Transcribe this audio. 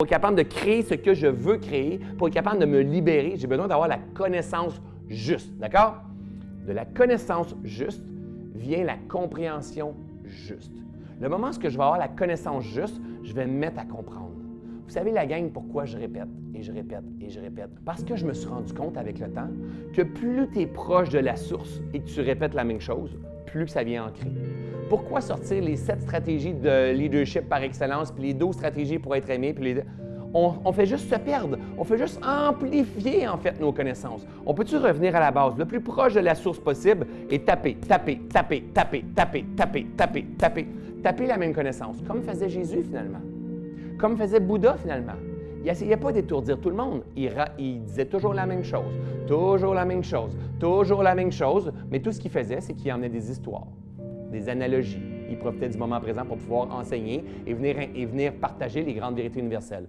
Pour être capable de créer ce que je veux créer, pour être capable de me libérer, j'ai besoin d'avoir la connaissance juste. D'accord? De la connaissance juste vient la compréhension juste. Le moment où je vais avoir la connaissance juste, je vais me mettre à comprendre. Vous savez, la gang, pourquoi je répète et je répète et je répète? Parce que je me suis rendu compte avec le temps que plus tu es proche de la source et que tu répètes la même chose, plus ça vient ancrer. Pourquoi sortir les sept stratégies de leadership par excellence, puis les 12 stratégies pour être aimé, puis les... On, fait juste se perdre. On fait juste amplifier, en fait, nos connaissances. On peut-tu revenir à la base, le plus proche de la source possible et taper, taper, taper, taper, taper, taper, taper, taper, taper la même connaissance, comme faisait Jésus, finalement. Comme faisait Bouddha, finalement. Il n'essayait pas d'étourdir tout le monde. Il, il, disait toujours la même chose, toujours la même chose, toujours la même chose, mais tout ce qu'il faisait, c'est qu'il emmenait des histoires des analogies. Il profitait du moment présent pour pouvoir enseigner et venir, et venir partager les grandes vérités universelles.